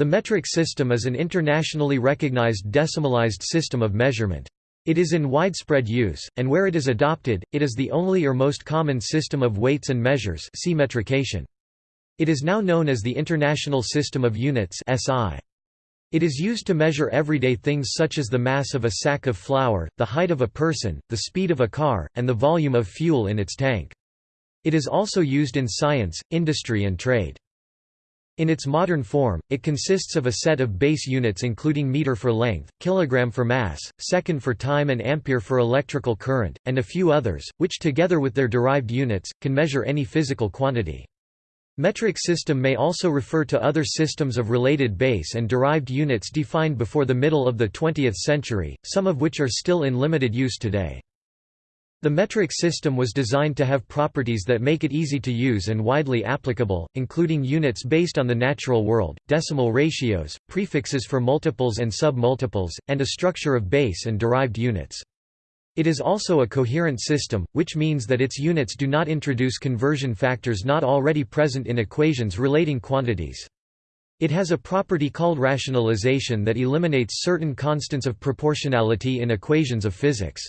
The metric system is an internationally recognized decimalized system of measurement. It is in widespread use, and where it is adopted, it is the only or most common system of weights and measures see metrication. It is now known as the International System of Units SI. It is used to measure everyday things such as the mass of a sack of flour, the height of a person, the speed of a car, and the volume of fuel in its tank. It is also used in science, industry and trade. In its modern form, it consists of a set of base units including meter for length, kilogram for mass, second for time and ampere for electrical current, and a few others, which together with their derived units, can measure any physical quantity. Metric system may also refer to other systems of related base and derived units defined before the middle of the 20th century, some of which are still in limited use today. The metric system was designed to have properties that make it easy to use and widely applicable, including units based on the natural world, decimal ratios, prefixes for multiples and sub-multiples, and a structure of base and derived units. It is also a coherent system, which means that its units do not introduce conversion factors not already present in equations relating quantities. It has a property called rationalization that eliminates certain constants of proportionality in equations of physics.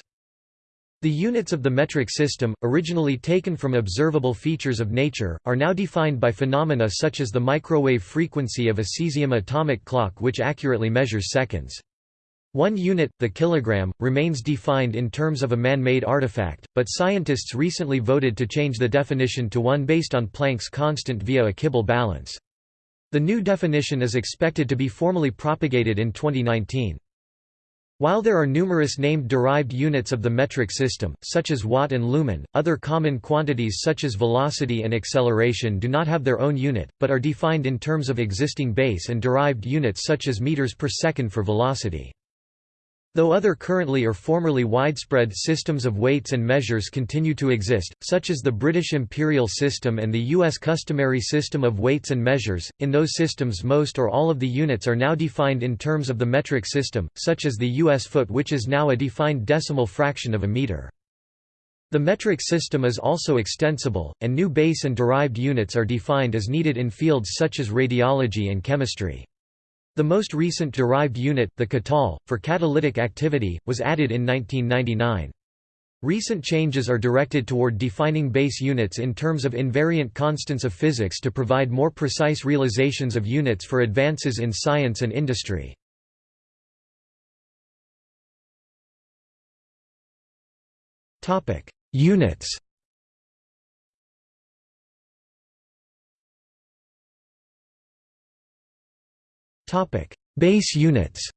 The units of the metric system, originally taken from observable features of nature, are now defined by phenomena such as the microwave frequency of a cesium atomic clock which accurately measures seconds. One unit, the kilogram, remains defined in terms of a man-made artifact, but scientists recently voted to change the definition to one based on Planck's constant via a Kibble balance. The new definition is expected to be formally propagated in 2019. While there are numerous named derived units of the metric system, such as watt and lumen, other common quantities such as velocity and acceleration do not have their own unit, but are defined in terms of existing base and derived units such as meters per second for velocity. Though other currently or formerly widespread systems of weights and measures continue to exist, such as the British imperial system and the U.S. customary system of weights and measures, in those systems most or all of the units are now defined in terms of the metric system, such as the U.S. foot which is now a defined decimal fraction of a meter. The metric system is also extensible, and new base and derived units are defined as needed in fields such as radiology and chemistry. The most recent derived unit, the katal, for catalytic activity, was added in 1999. Recent changes are directed toward defining base units in terms of invariant constants of physics to provide more precise realizations of units for advances in science and industry. Units Base units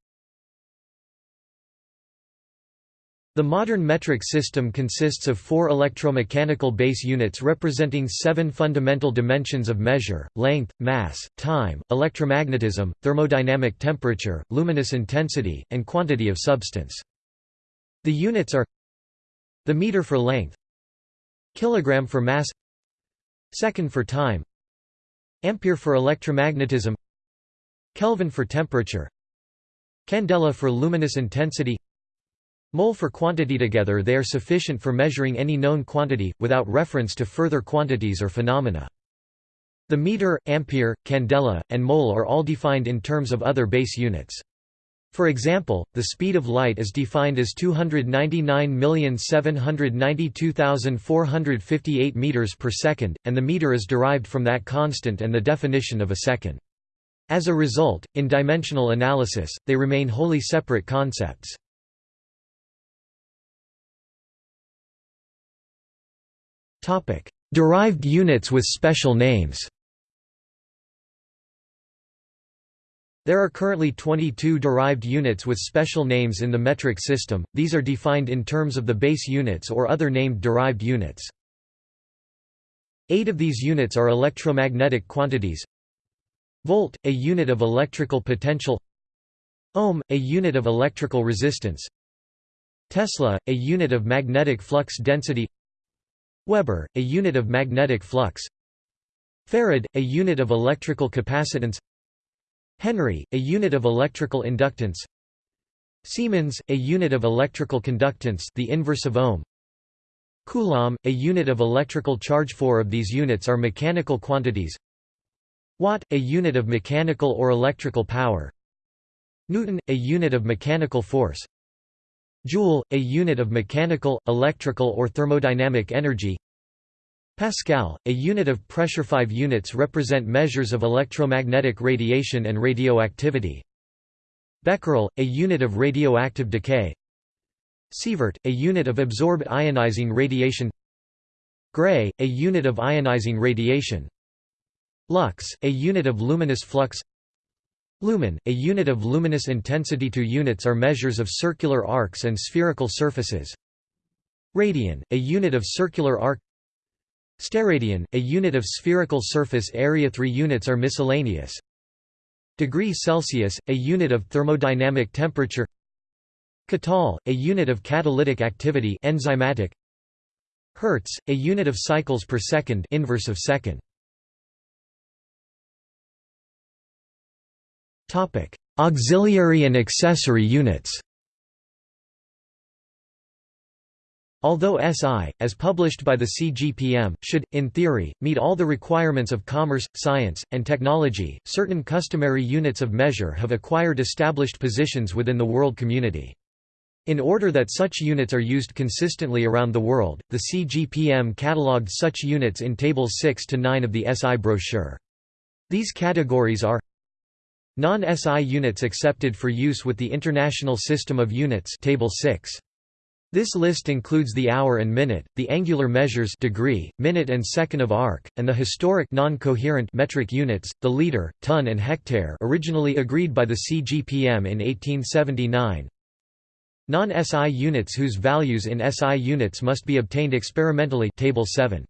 The modern metric system consists of four electromechanical base units representing seven fundamental dimensions of measure, length, mass, time, electromagnetism, thermodynamic temperature, luminous intensity, and quantity of substance. The units are the meter for length kilogram for mass second for time ampere for electromagnetism Kelvin for temperature Candela for luminous intensity Mole for quantity together they are sufficient for measuring any known quantity, without reference to further quantities or phenomena. The meter, ampere, candela, and mole are all defined in terms of other base units. For example, the speed of light is defined as 299,792,458 meters per second, and the meter is derived from that constant and the definition of a second. As a result, in dimensional analysis, they remain wholly separate concepts. Derived units with special names There are currently 22 derived units with special names in the metric system, these are defined in terms of the base units or other named derived units. Eight of these units are electromagnetic quantities Volt, a unit of electrical potential Ohm, a unit of electrical resistance Tesla, a unit of magnetic flux density Weber, a unit of magnetic flux Farad, a unit of electrical capacitance Henry, a unit of electrical inductance Siemens, a unit of electrical conductance the inverse of ohm Coulomb, a unit of electrical charge. Four of these units are mechanical quantities Watt, a unit of mechanical or electrical power. Newton, a unit of mechanical force. Joule, a unit of mechanical, electrical or thermodynamic energy. Pascal, a unit of pressure 5 units represent measures of electromagnetic radiation and radioactivity. Becquerel, a unit of radioactive decay. Sievert, a unit of absorbed ionizing radiation. Gray, a unit of ionizing radiation Lux, a unit of luminous flux. Lumen, a unit of luminous intensity. Two units are measures of circular arcs and spherical surfaces. Radian, a unit of circular arc. Steradian, a unit of spherical surface. Area Three units are miscellaneous. Degree Celsius, a unit of thermodynamic temperature. Katal, a unit of catalytic activity. Enzymatic. Hertz, a unit of cycles per second. Inverse of second Auxiliary and accessory units. Although SI, as published by the CGPM, should, in theory, meet all the requirements of commerce, science, and technology, certain customary units of measure have acquired established positions within the world community. In order that such units are used consistently around the world, the CGPM catalogued such units in Tables 6 to 9 of the SI brochure. These categories are Non-SI units accepted for use with the International System of Units Table 6. This list includes the hour and minute, the angular measures degree, minute and second of arc, and the historic non-coherent metric units, the liter, ton and hectare originally agreed by the CGPM in 1879. Non-SI units whose values in SI units must be obtained experimentally Table 7.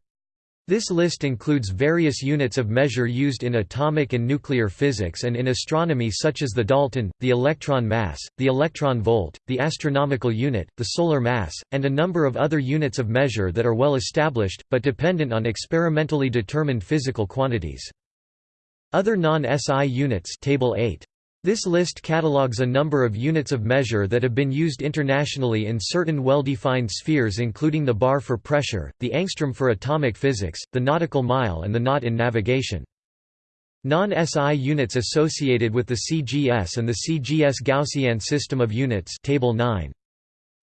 This list includes various units of measure used in atomic and nuclear physics and in astronomy such as the Dalton, the electron mass, the electron volt, the astronomical unit, the solar mass, and a number of other units of measure that are well established, but dependent on experimentally determined physical quantities. Other non-SI units table 8. This list catalogues a number of units of measure that have been used internationally in certain well-defined spheres including the bar for pressure, the angstrom for atomic physics, the nautical mile and the knot in navigation. Non-SI units associated with the CGS and the CGS Gaussian system of units table 9.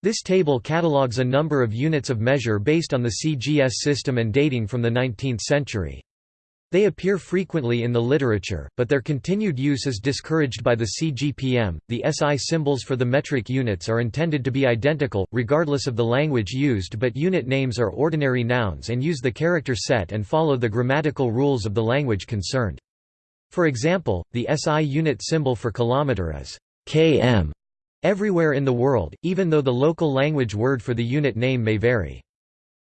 This table catalogues a number of units of measure based on the CGS system and dating from the 19th century. They appear frequently in the literature, but their continued use is discouraged by the CGPM. The SI symbols for the metric units are intended to be identical, regardless of the language used, but unit names are ordinary nouns and use the character set and follow the grammatical rules of the language concerned. For example, the SI unit symbol for kilometer is km everywhere in the world, even though the local language word for the unit name may vary.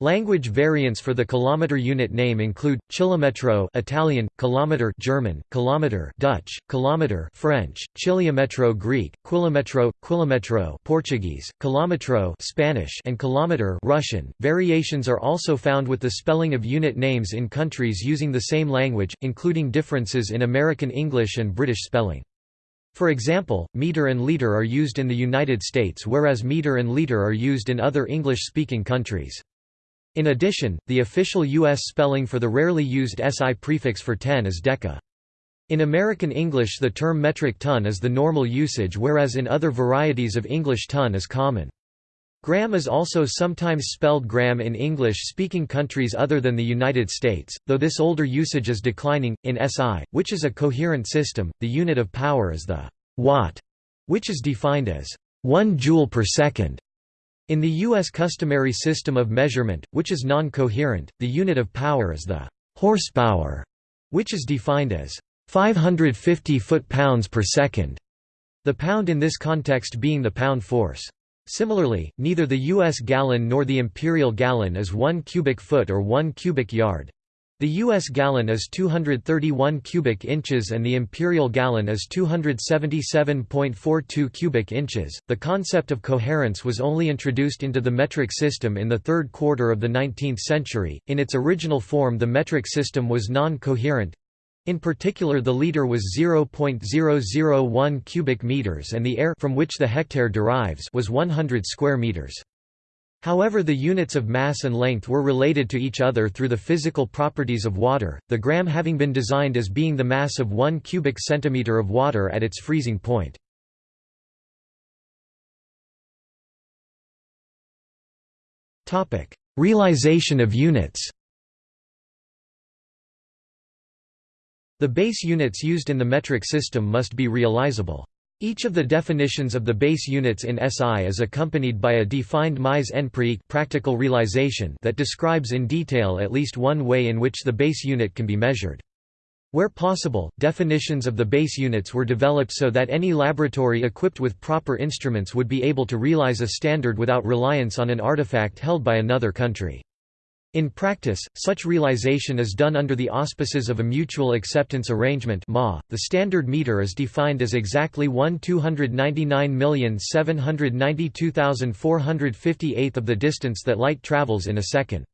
Language variants for the kilometer unit name include chilometro Italian, kilometer German, kilometer Dutch, kilometer French, chiliometro Greek, quilometro, quilometro Portuguese, kilometro Spanish, and kilometer Russian. Variations are also found with the spelling of unit names in countries using the same language, including differences in American English and British spelling. For example, meter and liter are used in the United States whereas meter and liter are used in other English-speaking countries. In addition, the official U.S. spelling for the rarely used SI prefix for 10 is deca. In American English the term metric ton is the normal usage whereas in other varieties of English ton is common. Gram is also sometimes spelled gram in English-speaking countries other than the United States, though this older usage is declining. In SI, which is a coherent system, the unit of power is the watt, which is defined as 1 joule per second. In the U.S. customary system of measurement, which is non-coherent, the unit of power is the horsepower, which is defined as 550 foot-pounds per second, the pound in this context being the pound force. Similarly, neither the U.S. gallon nor the imperial gallon is 1 cubic foot or 1 cubic yard. The U.S. gallon is 231 cubic inches and the imperial gallon is 277.42 cubic inches. The concept of coherence was only introduced into the metric system in the third quarter of the 19th century. In its original form, the metric system was non coherent. In particular, the liter was 0.001 cubic meters and the are from which the hectare derives was 100 square meters. However the units of mass and length were related to each other through the physical properties of water, the gram having been designed as being the mass of 1 cubic centimeter of water at its freezing point. Realization of units The base units used in the metric system must be realizable. Each of the definitions of the base units in SI is accompanied by a defined mise en pratique practical realization that describes in detail at least one way in which the base unit can be measured. Where possible, definitions of the base units were developed so that any laboratory equipped with proper instruments would be able to realize a standard without reliance on an artifact held by another country. In practice, such realization is done under the auspices of a mutual acceptance arrangement (MA). .The standard meter is defined as exactly 1 299,792,458 of the distance that light travels in a second.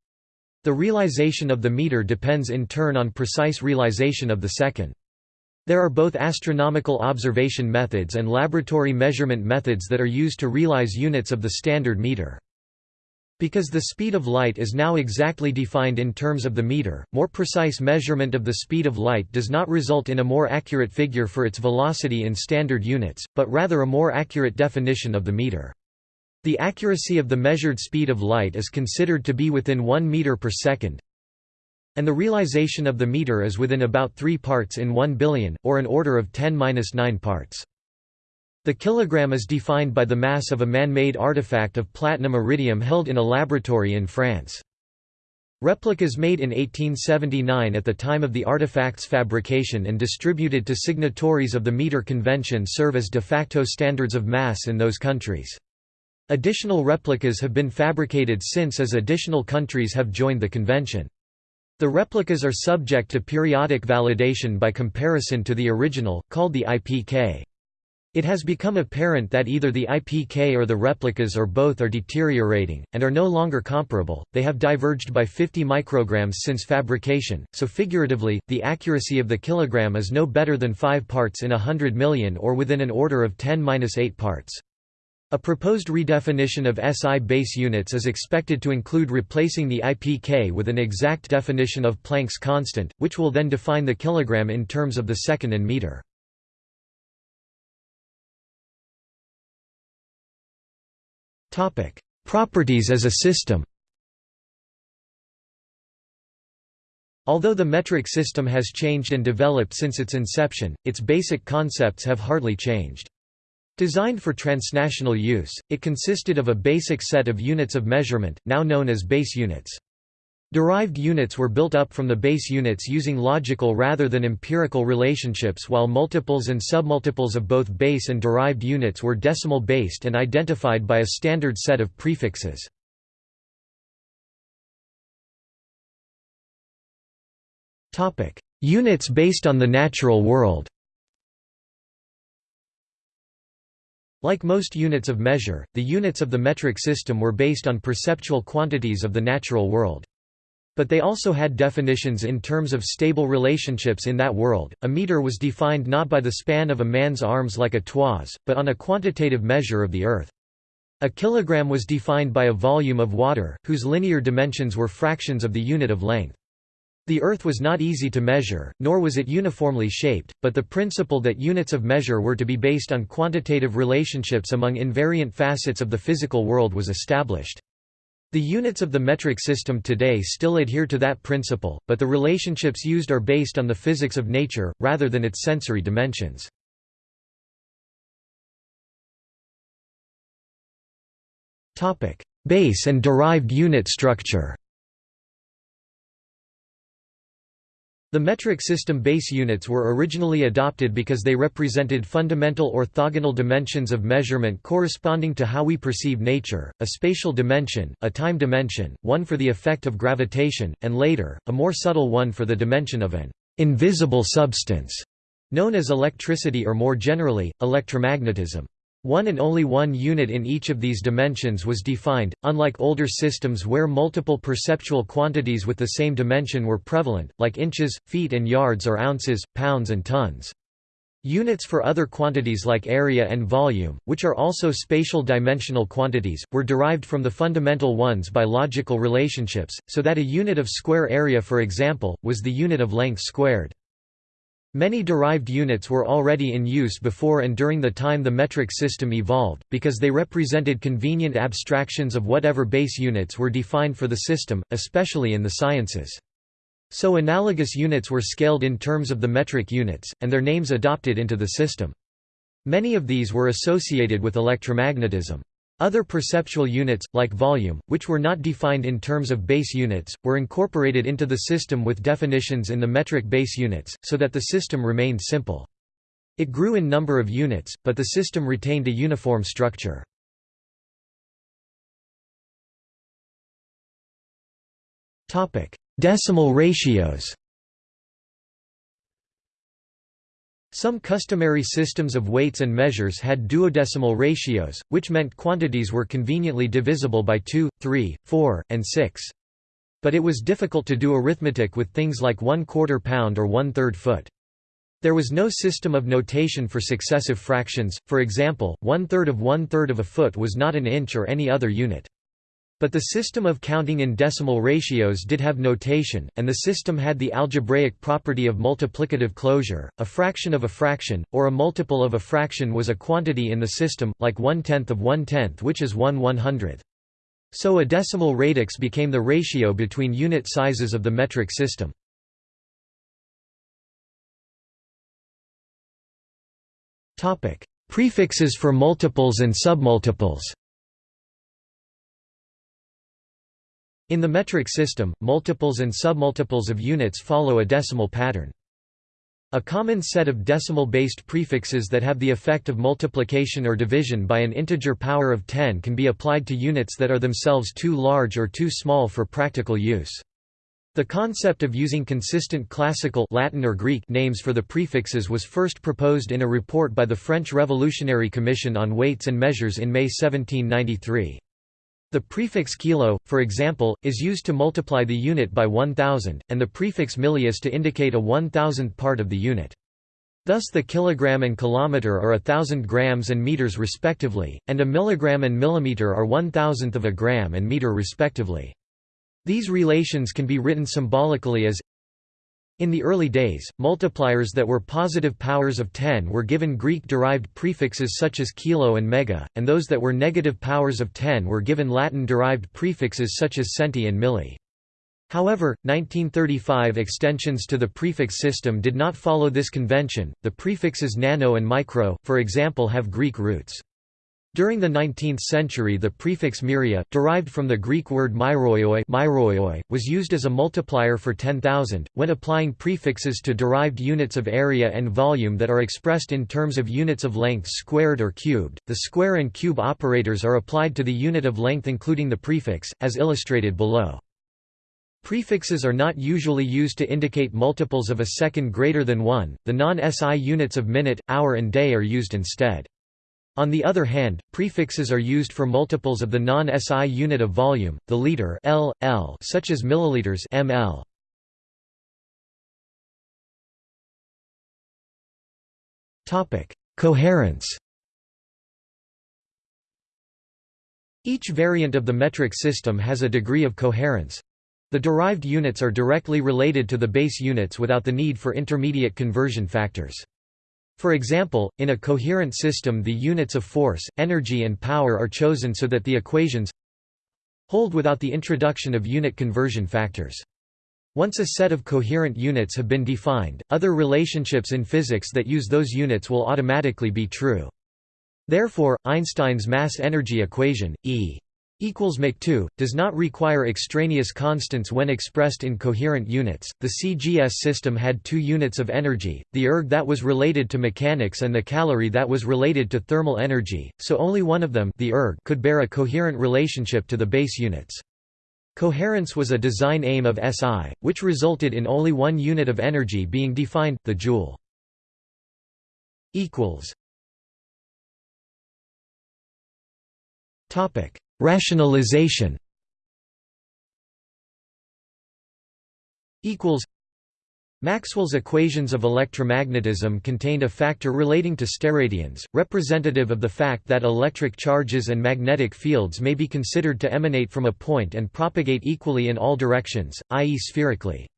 The realization of the meter depends in turn on precise realization of the second. There are both astronomical observation methods and laboratory measurement methods that are used to realize units of the standard meter. Because the speed of light is now exactly defined in terms of the meter, more precise measurement of the speed of light does not result in a more accurate figure for its velocity in standard units, but rather a more accurate definition of the meter. The accuracy of the measured speed of light is considered to be within 1 meter per second, and the realization of the meter is within about 3 parts in 1 billion, or an order of 10-9 parts. The kilogram is defined by the mass of a man-made artifact of platinum iridium held in a laboratory in France. Replicas made in 1879 at the time of the artifact's fabrication and distributed to signatories of the meter convention serve as de facto standards of mass in those countries. Additional replicas have been fabricated since as additional countries have joined the convention. The replicas are subject to periodic validation by comparison to the original, called the IPK. It has become apparent that either the IPK or the replicas or both are deteriorating, and are no longer comparable, they have diverged by 50 micrograms since fabrication, so figuratively, the accuracy of the kilogram is no better than 5 parts in a hundred million or within an order of 10-8 parts. A proposed redefinition of SI base units is expected to include replacing the IPK with an exact definition of Planck's constant, which will then define the kilogram in terms of the second and meter. Properties as a system Although the metric system has changed and developed since its inception, its basic concepts have hardly changed. Designed for transnational use, it consisted of a basic set of units of measurement, now known as base units. Derived units were built up from the base units using logical rather than empirical relationships while multiples and submultiples of both base and derived units were decimal-based and identified by a standard set of prefixes. Units based on the natural world Like most units of measure, the units of the metric system were based on perceptual quantities of the natural world. But they also had definitions in terms of stable relationships in that world. A meter was defined not by the span of a man's arms like a toise, but on a quantitative measure of the earth. A kilogram was defined by a volume of water, whose linear dimensions were fractions of the unit of length. The Earth was not easy to measure, nor was it uniformly shaped, but the principle that units of measure were to be based on quantitative relationships among invariant facets of the physical world was established. The units of the metric system today still adhere to that principle, but the relationships used are based on the physics of nature, rather than its sensory dimensions. Base and derived unit structure The metric system base units were originally adopted because they represented fundamental orthogonal dimensions of measurement corresponding to how we perceive nature, a spatial dimension, a time dimension, one for the effect of gravitation, and later, a more subtle one for the dimension of an invisible substance, known as electricity or more generally, electromagnetism. One and only one unit in each of these dimensions was defined, unlike older systems where multiple perceptual quantities with the same dimension were prevalent, like inches, feet and yards or ounces, pounds and tons. Units for other quantities like area and volume, which are also spatial dimensional quantities, were derived from the fundamental ones by logical relationships, so that a unit of square area for example, was the unit of length squared. Many derived units were already in use before and during the time the metric system evolved, because they represented convenient abstractions of whatever base units were defined for the system, especially in the sciences. So analogous units were scaled in terms of the metric units, and their names adopted into the system. Many of these were associated with electromagnetism. Other perceptual units, like volume, which were not defined in terms of base units, were incorporated into the system with definitions in the metric base units, so that the system remained simple. It grew in number of units, but the system retained a uniform structure. Decimal ratios Some customary systems of weights and measures had duodecimal ratios, which meant quantities were conveniently divisible by 2, 3, 4, and 6. But it was difficult to do arithmetic with things like one quarter pound or one third foot. There was no system of notation for successive fractions, for example, one third of one third of a foot was not an inch or any other unit. But the system of counting in decimal ratios did have notation, and the system had the algebraic property of multiplicative closure. A fraction of a fraction, or a multiple of a fraction was a quantity in the system, like one-tenth of one-tenth which is one one-hundredth. So a decimal radix became the ratio between unit sizes of the metric system. Prefixes for multiples and submultiples In the metric system, multiples and submultiples of units follow a decimal pattern. A common set of decimal-based prefixes that have the effect of multiplication or division by an integer power of 10 can be applied to units that are themselves too large or too small for practical use. The concept of using consistent classical Latin or Greek names for the prefixes was first proposed in a report by the French Revolutionary Commission on Weights and Measures in May 1793. The prefix kilo, for example, is used to multiply the unit by 1000, and the prefix millius to indicate a one-thousandth part of the unit. Thus the kilogram and kilometer are a thousand grams and meters respectively, and a milligram and millimeter are one-thousandth of a gram and meter respectively. These relations can be written symbolically as in the early days, multipliers that were positive powers of 10 were given Greek-derived prefixes such as kilo and mega, and those that were negative powers of 10 were given Latin-derived prefixes such as centi and milli. However, 1935 extensions to the prefix system did not follow this convention. The prefixes nano and micro, for example, have Greek roots. During the 19th century the prefix myria, derived from the Greek word myrioi, was used as a multiplier for 10,000, when applying prefixes to derived units of area and volume that are expressed in terms of units of length squared or cubed. The square and cube operators are applied to the unit of length including the prefix, as illustrated below. Prefixes are not usually used to indicate multiples of a second greater than 1, the non-SI units of minute, hour and day are used instead. On the other hand, prefixes are used for multiples of the non-SI unit of volume, the liter L, L such as milliliters ml. Topic: Coherence. Each variant of the metric system has a degree of coherence. The derived units are directly related to the base units without the need for intermediate conversion factors. For example, in a coherent system the units of force, energy and power are chosen so that the equations hold without the introduction of unit conversion factors. Once a set of coherent units have been defined, other relationships in physics that use those units will automatically be true. Therefore, Einstein's mass-energy equation, E equals mach2 does not require extraneous constants when expressed in coherent units. The CGS system had two units of energy, the erg that was related to mechanics and the calorie that was related to thermal energy, so only one of them, the erg, could bear a coherent relationship to the base units. Coherence was a design aim of SI, which resulted in only one unit of energy being defined, the joule. equals Topic Rationalization Maxwell's equations of electromagnetism contained a factor relating to steradians, representative of the fact that electric charges and magnetic fields may be considered to emanate from a point and propagate equally in all directions, i.e. spherically.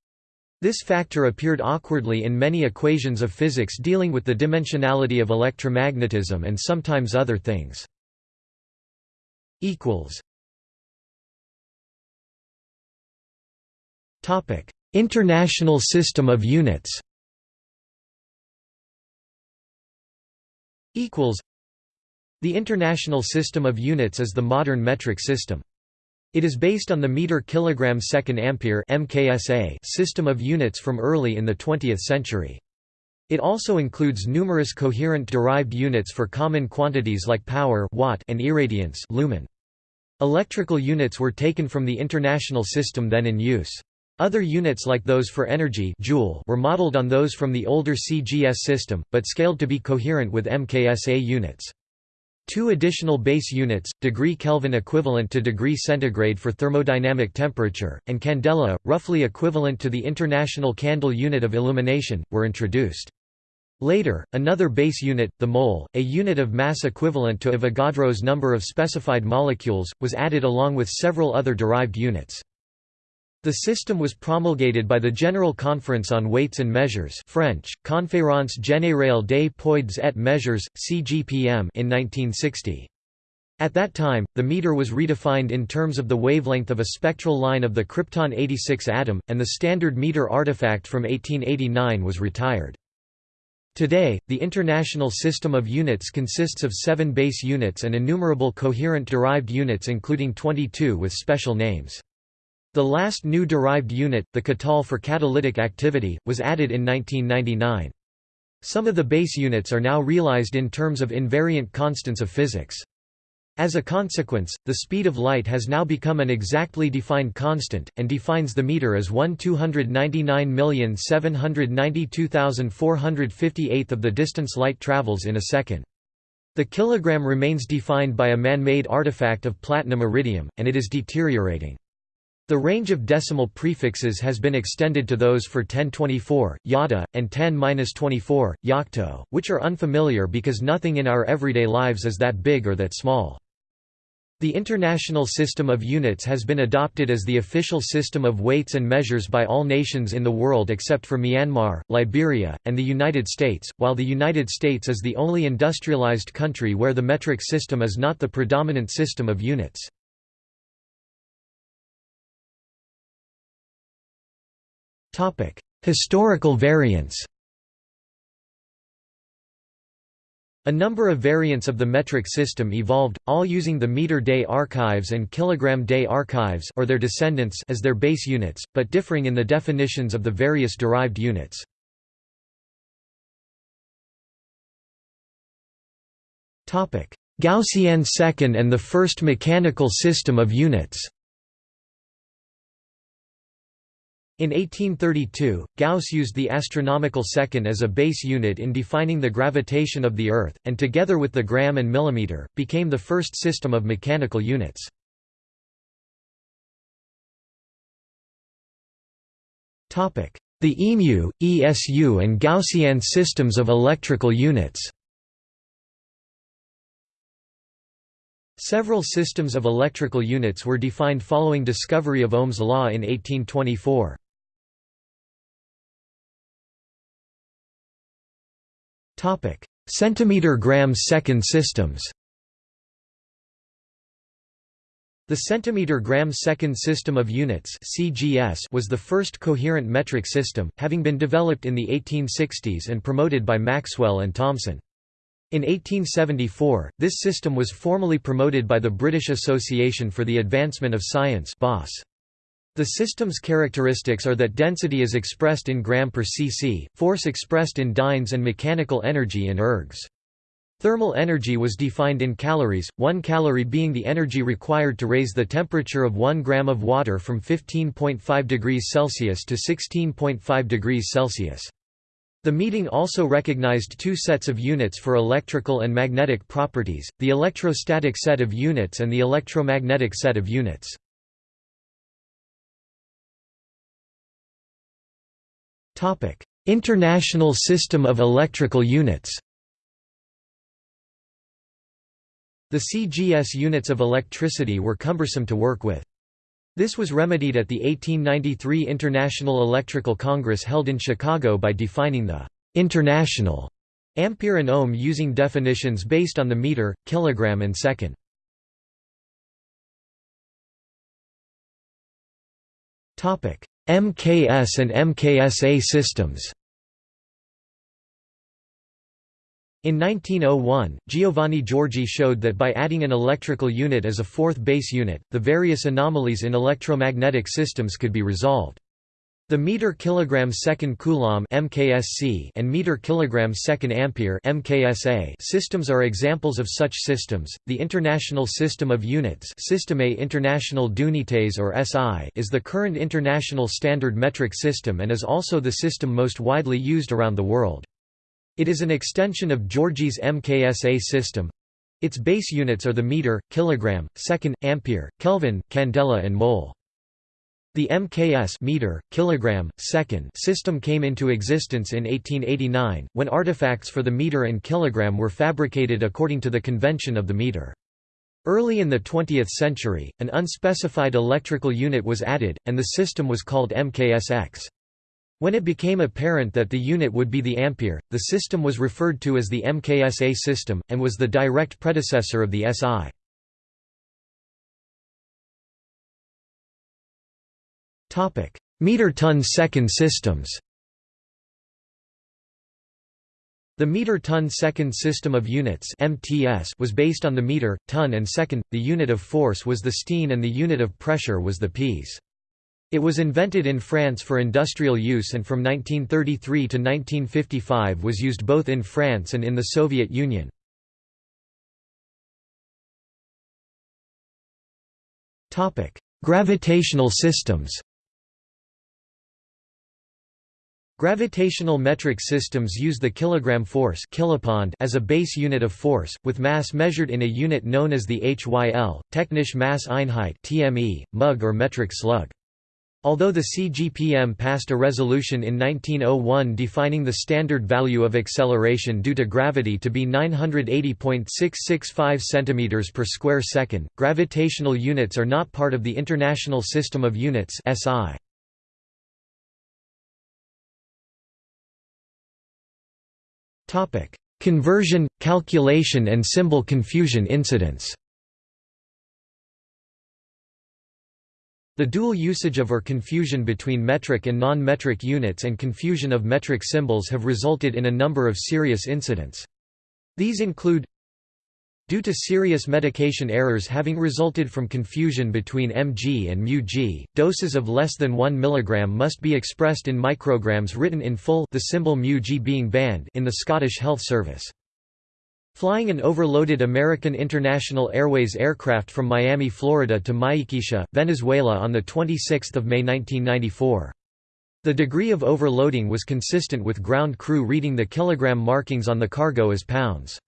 This factor appeared awkwardly in many equations of physics dealing with the dimensionality of electromagnetism and sometimes other things. Topic International system of units equals The International System of Units is the modern metric system. It is based on the meter kilogram second ampere (MKSA) system of units from early in the 20th century. It also includes numerous coherent derived units for common quantities like power watt and irradiance lumen. Electrical units were taken from the international system then in use. Other units like those for energy joule were modeled on those from the older CGS system, but scaled to be coherent with MKSA units. Two additional base units, degree Kelvin equivalent to degree centigrade for thermodynamic temperature, and candela, roughly equivalent to the international candle unit of illumination, were introduced. Later, another base unit, the mole, a unit of mass equivalent to Avogadro's number of specified molecules, was added along with several other derived units. The system was promulgated by the General Conference on Weights and Measures French, Conférence Générale des Poids et Mesures, CGPM in 1960. At that time, the meter was redefined in terms of the wavelength of a spectral line of the krypton 86 atom, and the standard meter artifact from 1889 was retired. Today, the International System of Units consists of seven base units and innumerable coherent derived units including 22 with special names. The last new derived unit, the katal for catalytic activity, was added in 1999. Some of the base units are now realized in terms of invariant constants of physics. As a consequence, the speed of light has now become an exactly defined constant, and defines the meter as 1 299,792,458th of the distance light travels in a second. The kilogram remains defined by a man-made artifact of platinum iridium, and it is deteriorating. The range of decimal prefixes has been extended to those for 1024, yotta, and 10-24, yocto, which are unfamiliar because nothing in our everyday lives is that big or that small. The International System of Units has been adopted as the official system of weights and measures by all nations in the world except for Myanmar, Liberia, and the United States, while the United States is the only industrialized country where the metric system is not the predominant system of units. Historical variants A number of variants of the metric system evolved, all using the meter-day archives and kilogram-day archives or their descendants as their base units, but differing in the definitions of the various derived units. Gaussian second and the first mechanical system of units In 1832, Gauss used the astronomical second as a base unit in defining the gravitation of the Earth, and together with the gram and millimeter, became the first system of mechanical units. The EMU, ESU and Gaussian systems of electrical units Several systems of electrical units were defined following discovery of Ohm's law in 1824. Topic: Centimeter gram second systems. The centimeter gram second system of units (CGS) was the first coherent metric system, having been developed in the 1860s and promoted by Maxwell and Thomson. In 1874, this system was formally promoted by the British Association for the Advancement of Science (BAS). The system's characteristics are that density is expressed in gram per cc, force expressed in dynes and mechanical energy in ergs. Thermal energy was defined in calories, 1 calorie being the energy required to raise the temperature of 1 gram of water from 15.5 degrees Celsius to 16.5 degrees Celsius. The meeting also recognized two sets of units for electrical and magnetic properties, the electrostatic set of units and the electromagnetic set of units. International System of Electrical Units The CGS units of electricity were cumbersome to work with. This was remedied at the 1893 International Electrical Congress held in Chicago by defining the «international» ampere and ohm using definitions based on the meter, kilogram and second. MKS and MKSA systems In 1901, Giovanni Giorgi showed that by adding an electrical unit as a fourth base unit, the various anomalies in electromagnetic systems could be resolved. The meter kilogram second coulomb (MKSC) and meter kilogram second ampere (MKSA) systems are examples of such systems. The International System of Units (Système International d'Unités or SI) is the current international standard metric system and is also the system most widely used around the world. It is an extension of Giorgi's MKSA system. Its base units are the meter, kilogram, second, ampere, Kelvin, candela and mole. The MKS meter, kilogram, second system came into existence in 1889, when artifacts for the meter and kilogram were fabricated according to the convention of the meter. Early in the 20th century, an unspecified electrical unit was added, and the system was called MKSX. When it became apparent that the unit would be the ampere, the system was referred to as the MKSA system, and was the direct predecessor of the SI. Meter-ton-second systems The meter-ton-second system of units (MTS) was based on the meter, ton and second. The unit of force was the sthene and the unit of pressure was the pieze. It was invented in France for industrial use and from 1933 to 1955 was used both in France and in the Soviet Union. Gravitational systems Gravitational metric systems use the kilogram force kilopond as a base unit of force, with mass measured in a unit known as the HYL, Technische Masseinheit (TME), mug or metric slug. Although the CGPM passed a resolution in 1901 defining the standard value of acceleration due to gravity to be 980.665 cm per square second, gravitational units are not part of the International System of Units (SI). Conversion, calculation and symbol confusion incidents. The dual usage of or confusion between metric and non-metric units and confusion of metric symbols have resulted in a number of serious incidents. These include Due to serious medication errors having resulted from confusion between mg and μg, doses of less than 1 mg must be expressed in micrograms written in full the symbol μg being banned in the Scottish Health Service. Flying an overloaded American International Airways aircraft from Miami, Florida to Maiquetía, Venezuela on the 26 May 1994. The degree of overloading was consistent with ground crew reading the kilogram markings on the cargo as pounds.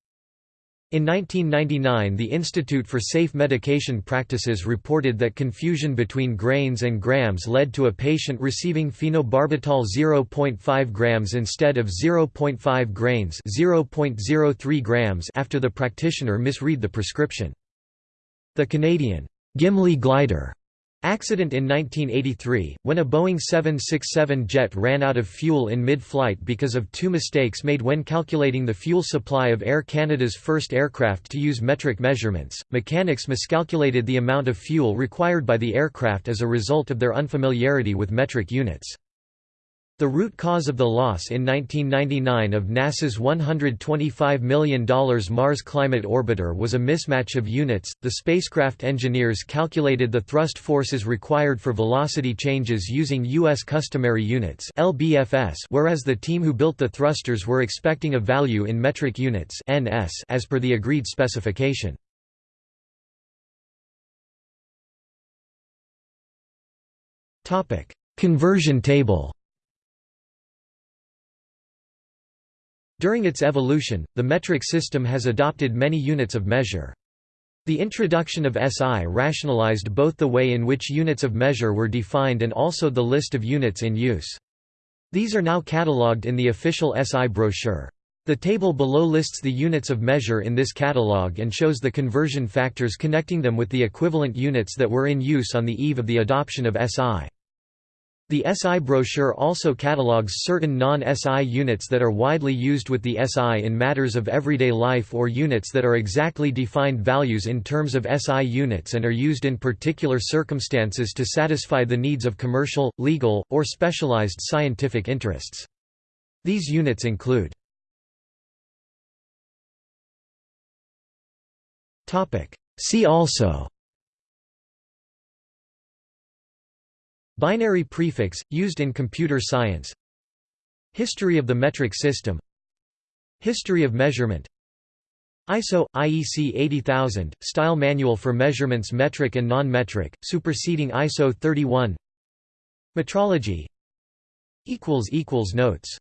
In 1999 the Institute for Safe Medication Practices reported that confusion between grains and grams led to a patient receiving phenobarbital 0.5 grams instead of 0.5 grains 0.03 grams after the practitioner misread the prescription. The Canadian Gimli glider Accident in 1983, when a Boeing 767 jet ran out of fuel in mid-flight because of two mistakes made when calculating the fuel supply of Air Canada's first aircraft to use metric measurements. Mechanics miscalculated the amount of fuel required by the aircraft as a result of their unfamiliarity with metric units. The root cause of the loss in 1999 of NASA's $125 million Mars Climate Orbiter was a mismatch of units. The spacecraft engineers calculated the thrust forces required for velocity changes using U.S. customary units (LBFS), whereas the team who built the thrusters were expecting a value in metric units (NS) as per the agreed specification. Topic: Conversion table. During its evolution, the metric system has adopted many units of measure. The introduction of SI rationalized both the way in which units of measure were defined and also the list of units in use. These are now catalogued in the official SI brochure. The table below lists the units of measure in this catalog and shows the conversion factors connecting them with the equivalent units that were in use on the eve of the adoption of SI. The SI brochure also catalogues certain non-SI units that are widely used with the SI in matters of everyday life or units that are exactly defined values in terms of SI units and are used in particular circumstances to satisfy the needs of commercial, legal, or specialized scientific interests. These units include See also Binary prefix, used in computer science. History of the metric system. History of measurement. ISO – IEC 80000, Style Manual for Measurements Metric and Non-metric, superseding ISO 31 Metrology. Notes